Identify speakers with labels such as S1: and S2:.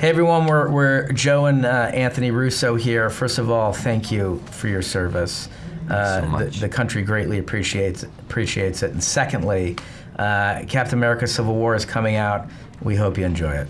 S1: Hey everyone, we're, we're Joe and uh, Anthony Russo here. First of all, thank you for your service. Uh,
S2: so much.
S1: The, the country greatly appreciates appreciates it. And secondly, uh, Captain America: Civil War is coming out. We hope you enjoy it.